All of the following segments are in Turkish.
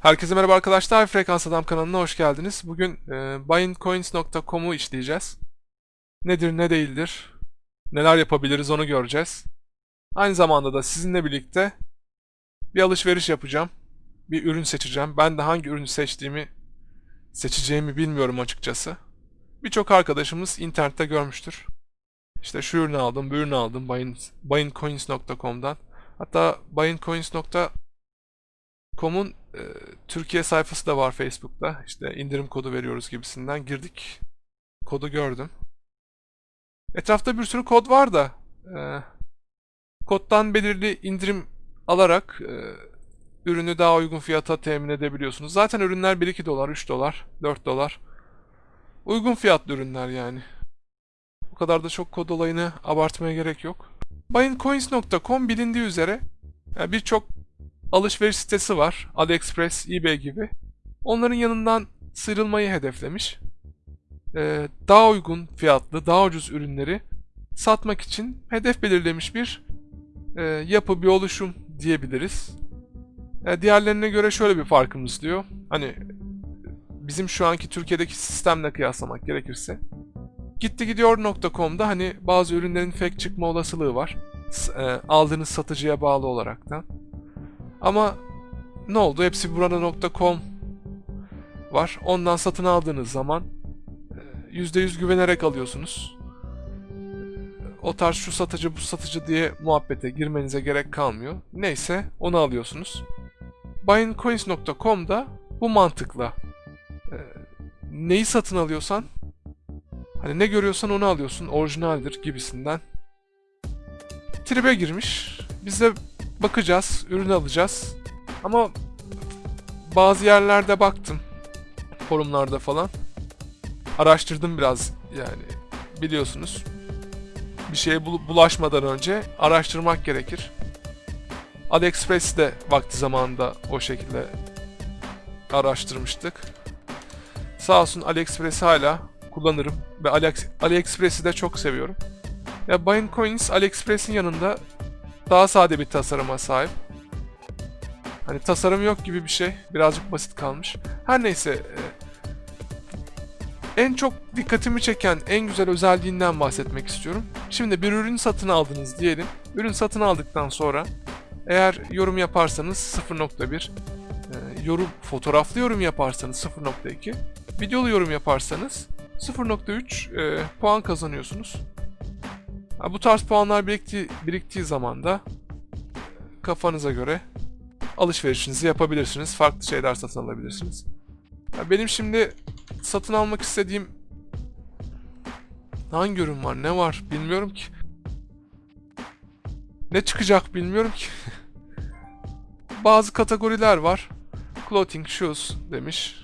Herkese merhaba arkadaşlar. Frekans Adam kanalına hoş geldiniz. Bugün e, buyingcoins.com'u işleyeceğiz. Nedir ne değildir, neler yapabiliriz onu göreceğiz. Aynı zamanda da sizinle birlikte bir alışveriş yapacağım. Bir ürün seçeceğim. Ben de hangi ürünü seçtiğimi seçeceğimi bilmiyorum açıkçası. Birçok arkadaşımız internette görmüştür. İşte şu ürünü aldım, bu ürünü aldım buyingcoins.com'dan. Hatta buyingcoins.com'un e, Türkiye sayfası da var Facebook'ta. İşte indirim kodu veriyoruz gibisinden. Girdik. Kodu gördüm. Etrafta bir sürü kod var da e, koddan belirli indirim alarak e, ürünü daha uygun fiyata temin edebiliyorsunuz. Zaten ürünler 1-2 dolar, 3 dolar, 4 dolar. Uygun fiyatlı ürünler yani. Bu kadar da çok kod olayını abartmaya gerek yok. Buyingcoins.com bilindiği üzere birçok alışveriş sitesi var. AliExpress, eBay gibi. Onların yanından sıyrılmayı hedeflemiş. Ee, daha uygun fiyatlı, daha ucuz ürünleri satmak için hedef belirlemiş bir e, yapı, bir oluşum diyebiliriz. E, diğerlerine göre şöyle bir farkımız diyor. Hani bizim şu anki Türkiye'deki sistemle kıyaslamak gerekirse. Gittigidiyor.com'da hani bazı ürünlerin fake çıkma olasılığı var. E, aldığınız satıcıya bağlı olaraktan. Ama ne oldu? Hepsi burada.com var. Ondan satın aldığınız zaman %100 güvenerek alıyorsunuz. O tarz şu satıcı bu satıcı diye muhabbete girmenize gerek kalmıyor. Neyse onu alıyorsunuz. Buyingcoins.com'da bu mantıkla e, neyi satın alıyorsan hani ne görüyorsan onu alıyorsun orijinaldir gibisinden tribe girmiş. Biz bakacağız, ürün alacağız. Ama bazı yerlerde baktım. Forumlarda falan. Araştırdım biraz yani. Biliyorsunuz. Bir şeye bulaşmadan önce araştırmak gerekir. AliExpress'i de vakti zamanında o şekilde araştırmıştık. Sağ olsun AliExpress'i hala kullanırım ve AliExpress'i de çok seviyorum. Ya Buying Coins AliExpress'in yanında daha sade bir tasarıma sahip. Hani tasarım yok gibi bir şey. Birazcık basit kalmış. Her neyse. E, en çok dikkatimi çeken en güzel özelliğinden bahsetmek istiyorum. Şimdi bir ürün satın aldınız diyelim. Ürün satın aldıktan sonra eğer yorum yaparsanız 0.1, e, yorum fotoğraflı yorum yaparsanız 0.2, videolu yorum yaparsanız 0.3 e, puan kazanıyorsunuz. Bu tarz puanlar biriktiği, biriktiği zaman da kafanıza göre alışverişinizi yapabilirsiniz. Farklı şeyler satın alabilirsiniz. Benim şimdi satın almak istediğim hangi ürün var, ne var bilmiyorum ki. Ne çıkacak bilmiyorum ki. Bazı kategoriler var. Clothing, shoes demiş.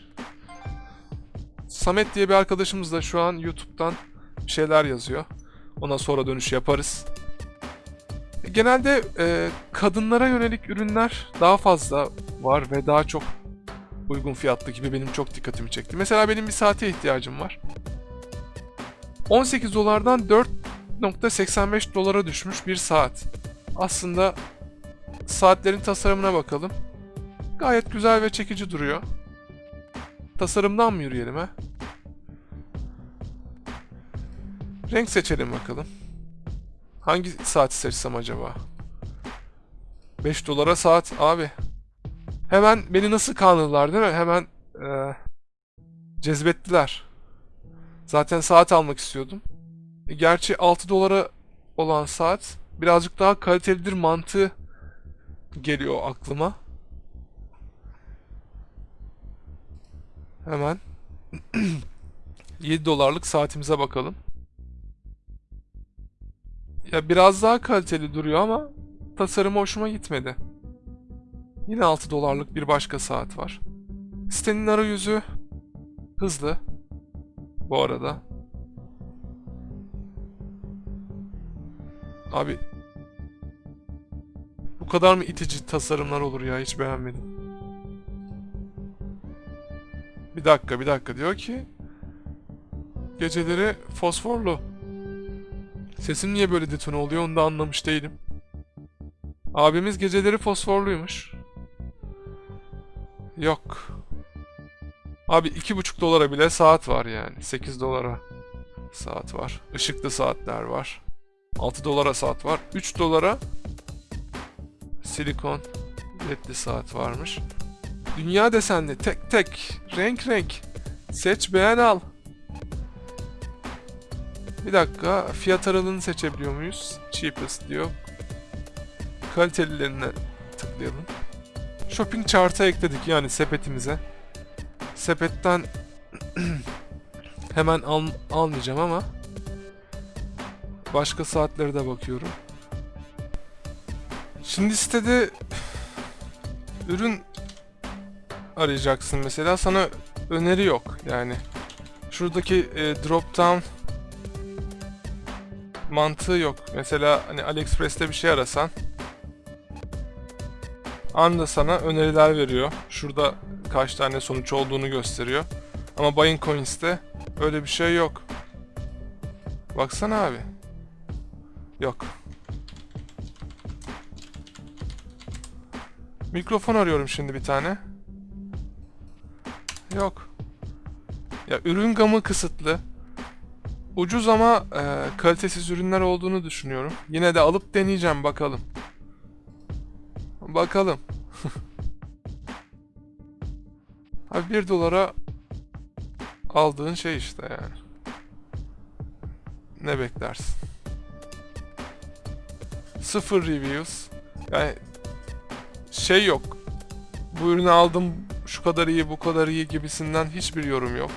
Samet diye bir arkadaşımız da şu an YouTube'dan şeyler yazıyor. Ona sonra dönüş yaparız. Genelde e, kadınlara yönelik ürünler daha fazla var ve daha çok uygun fiyatlı gibi benim çok dikkatimi çekti. Mesela benim bir saate ihtiyacım var. 18 dolardan 4.85 dolara düşmüş bir saat. Aslında saatlerin tasarımına bakalım. Gayet güzel ve çekici duruyor. Tasarımdan mı yürüyelim ha? Renk seçelim bakalım. Hangi saati seçsem acaba? 5 dolara saat abi. Hemen beni nasıl kandırdılar değil mi? Hemen e, cezbettiler. Zaten saat almak istiyordum. E, gerçi 6 dolara olan saat birazcık daha kalitelidir mantığı geliyor aklıma. Hemen 7 dolarlık saatimize bakalım. Ya biraz daha kaliteli duruyor ama tasarımı hoşuma gitmedi. Yine 6 dolarlık bir başka saat var. Sitenin arayüzü hızlı. Bu arada. Abi bu kadar mı itici tasarımlar olur ya hiç beğenmedim. Bir dakika bir dakika diyor ki geceleri fosforlu. Sesim niye böyle detone oluyor onu da anlamış değilim. Abimiz geceleri fosforluymuş. Yok. Abi 2,5 dolara bile saat var yani. 8 dolara saat var. Işıklı saatler var. 6 dolara saat var. 3 dolara silikon ledli saat varmış. Dünya desenli tek tek renk renk seç beğen al. Bir dakika fiyat aralığını seçebiliyor muyuz? Cheapest diyor. Kalitelilerine tıklayalım. Shopping chart'a ekledik yani sepetimize. Sepetten hemen al almayacağım ama başka saatlere de bakıyorum. Şimdi sitede ürün arayacaksın mesela sana öneri yok yani. Şuradaki e, drop down mantığı yok. Mesela hani AliExpress'te bir şey arasan anda sana öneriler veriyor. Şurada kaç tane sonuç olduğunu gösteriyor. Ama Buying Coins'te öyle bir şey yok. Baksana abi. Yok. Mikrofon arıyorum şimdi bir tane. Yok. Ya ürün gamı kısıtlı. Ucuz ama e, kalitesiz ürünler olduğunu düşünüyorum. Yine de alıp deneyeceğim bakalım. Bakalım. Abi 1 dolara aldığın şey işte yani. Ne beklersin? Sıfır reviews. Yani şey yok. Bu ürünü aldım şu kadar iyi bu kadar iyi gibisinden hiçbir yorum yok.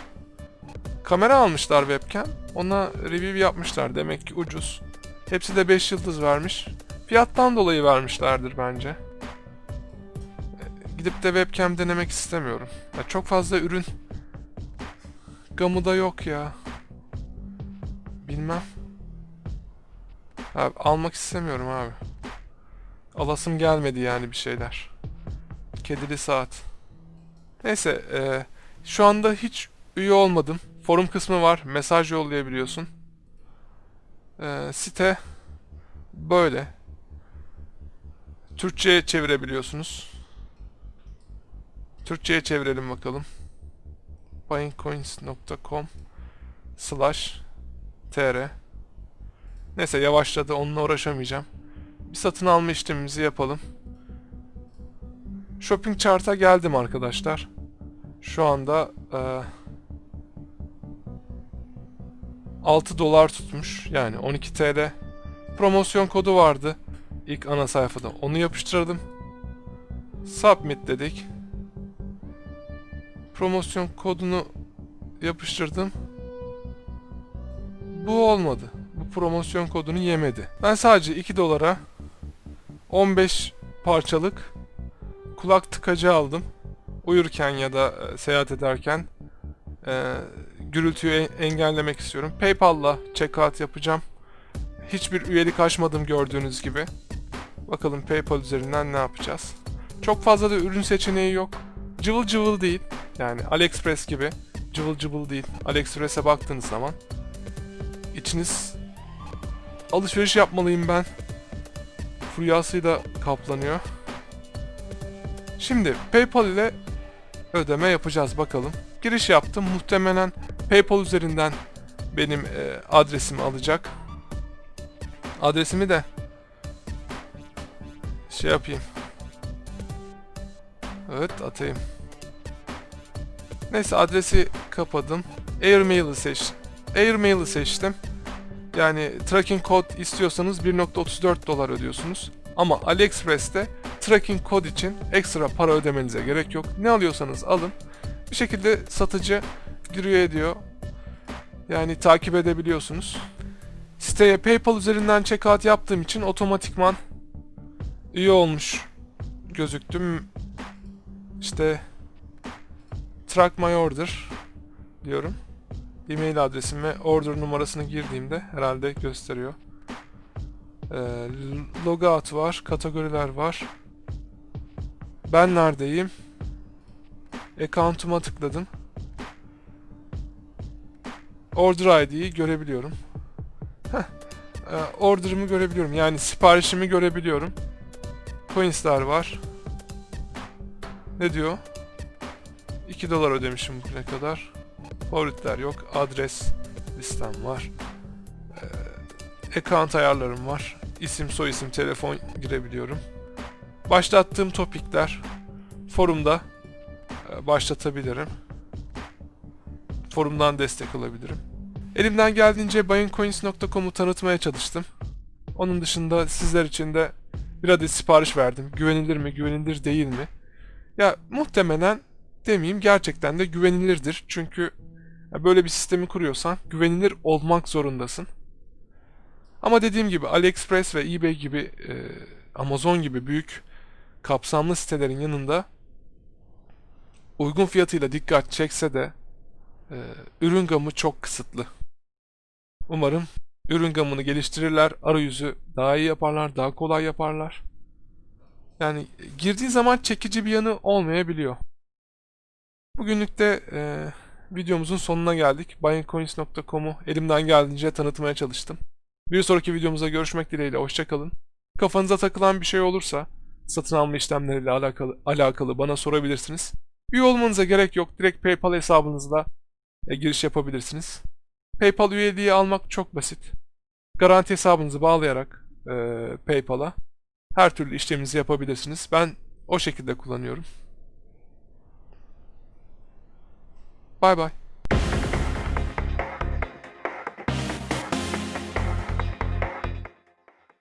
Kamera almışlar webcam. Ona review yapmışlar. Demek ki ucuz. Hepsi de 5 yıldız vermiş. Fiyattan dolayı vermişlerdir bence. Gidip de webcam denemek istemiyorum. Ya çok fazla ürün gamı da yok ya. Bilmem. Abi, almak istemiyorum abi. Alasım gelmedi yani bir şeyler. Kedili saat. Neyse, e, şu anda hiç üye olmadım. Forum kısmı var, mesaj yollayabiliyorsun. E, site böyle. Türkçe'ye çevirebiliyorsunuz. Türkçe'ye çevirelim bakalım. buyingcoins.com slash tr Neyse yavaşladı onunla uğraşamayacağım. Bir satın alma işlemimizi yapalım. Shopping chart'a geldim arkadaşlar. Şu anda e, 6 dolar tutmuş. Yani 12 TL. Promosyon kodu vardı. ilk ana sayfada. Onu yapıştırdım. Submit dedik. Promosyon kodunu yapıştırdım. Bu olmadı. Bu promosyon kodunu yemedi. Ben sadece 2 dolara 15 parçalık kulak tıkacı aldım. Uyurken ya da e, seyahat ederken e, gürültüyü en- engellemek istiyorum. PayPal'la checkout yapacağım. Hiçbir üyelik açmadım gördüğünüz gibi. Bakalım PayPal üzerinden ne yapacağız. Çok fazla da ürün seçeneği yok. Cıvıl cıvıl değil. Yani AliExpress gibi cıvıl cıvıl değil. AliExpress'e baktığınız zaman içiniz alışveriş yapmalıyım ben. Furyasıyla kaplanıyor. Şimdi PayPal ile ödeme yapacağız bakalım. Giriş yaptım. Muhtemelen PayPal üzerinden benim e, adresimi alacak. Adresimi de şey yapayım. Evet atayım. Neyse adresi kapadım. Airmail'ı seç. Airmail'ı seçtim. Yani tracking kod istiyorsanız 1.34 dolar ödüyorsunuz. Ama AliExpress'te tracking kod için ekstra para ödemenize gerek yok. Ne alıyorsanız alın. Bir şekilde satıcı giriyor ediyor. Yani takip edebiliyorsunuz. Siteye PayPal üzerinden checkout yaptığım için otomatikman üye olmuş gözüktüm. İşte track my order diyorum. E-mail adresim ve order numarasını girdiğimde herhalde gösteriyor. Ee, logout var, kategoriler var. Ben neredeyim? Account'uma tıkladım. Order ID'yi görebiliyorum. Heh. Ee, order'ımı görebiliyorum. Yani siparişimi görebiliyorum. Coins'ler var. Ne diyor? 2 dolar ödemişim bugüne kadar. Favoritler yok. Adres listem var. Ee, account ayarlarım var. İsim, soyisim, telefon girebiliyorum. Başlattığım topikler forumda e, başlatabilirim. Forumdan destek alabilirim. Elimden geldiğince bayincoins.com'u tanıtmaya çalıştım. Onun dışında sizler için de bir adet sipariş verdim. Güvenilir mi, güvenilir değil mi? Ya muhtemelen demeyeyim gerçekten de güvenilirdir. Çünkü böyle bir sistemi kuruyorsan güvenilir olmak zorundasın. Ama dediğim gibi AliExpress ve eBay gibi e, Amazon gibi büyük kapsamlı sitelerin yanında uygun fiyatıyla dikkat çekse de e, ürün gamı çok kısıtlı. Umarım ürün gamını geliştirirler, arayüzü daha iyi yaparlar, daha kolay yaparlar. Yani girdiği zaman çekici bir yanı olmayabiliyor. Bugünlük de e, videomuzun sonuna geldik. Buyingcoins.com'u elimden geldiğince tanıtmaya çalıştım. Bir sonraki videomuzda görüşmek dileğiyle. Hoşçakalın. Kafanıza takılan bir şey olursa satın alma işlemleriyle alakalı, alakalı bana sorabilirsiniz. Üye olmanıza gerek yok. Direkt PayPal hesabınızla e, giriş yapabilirsiniz. PayPal üyeliği almak çok basit. Garanti hesabınızı bağlayarak e, PayPal'a her türlü işleminizi yapabilirsiniz. Ben o şekilde kullanıyorum. Bay bay.